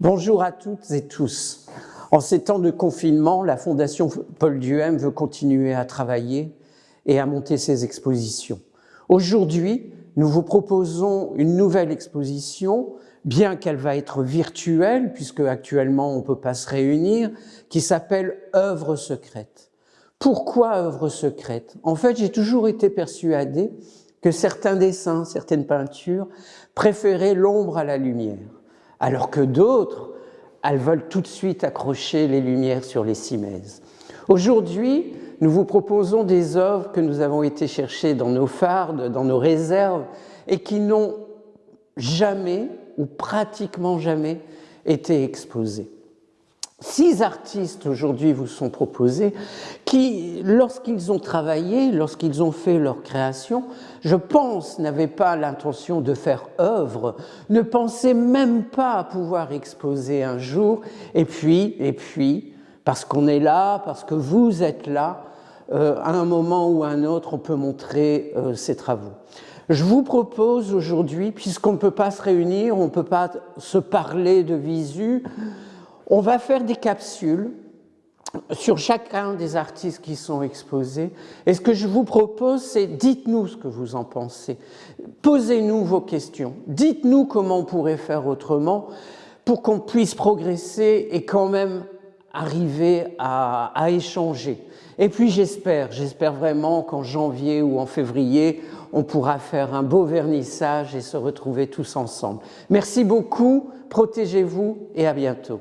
Bonjour à toutes et tous. En ces temps de confinement, la Fondation Paul Duhem veut continuer à travailler et à monter ses expositions. Aujourd'hui, nous vous proposons une nouvelle exposition, bien qu'elle va être virtuelle, puisque actuellement on ne peut pas se réunir, qui s'appelle Œuvres secrètes. Pourquoi œuvres secrètes En fait, j'ai toujours été persuadé que certains dessins, certaines peintures préféraient l'ombre à la lumière alors que d'autres, elles veulent tout de suite accrocher les lumières sur les cimaises. Aujourd'hui, nous vous proposons des œuvres que nous avons été chercher dans nos fardes, dans nos réserves, et qui n'ont jamais, ou pratiquement jamais, été exposées. Six artistes aujourd'hui vous sont proposés qui, lorsqu'ils ont travaillé, lorsqu'ils ont fait leur création, je pense n'avaient pas l'intention de faire œuvre, ne pensaient même pas pouvoir exposer un jour, et puis, et puis, parce qu'on est là, parce que vous êtes là, euh, à un moment ou à un autre, on peut montrer euh, ces travaux. Je vous propose aujourd'hui, puisqu'on ne peut pas se réunir, on ne peut pas se parler de visu, on va faire des capsules sur chacun des artistes qui sont exposés. Et ce que je vous propose, c'est dites-nous ce que vous en pensez. Posez-nous vos questions. Dites-nous comment on pourrait faire autrement pour qu'on puisse progresser et quand même arriver à, échanger. Et puis j'espère, j'espère vraiment qu'en janvier ou en février, on pourra faire un beau vernissage et se retrouver tous ensemble. Merci beaucoup, protégez-vous et à bientôt.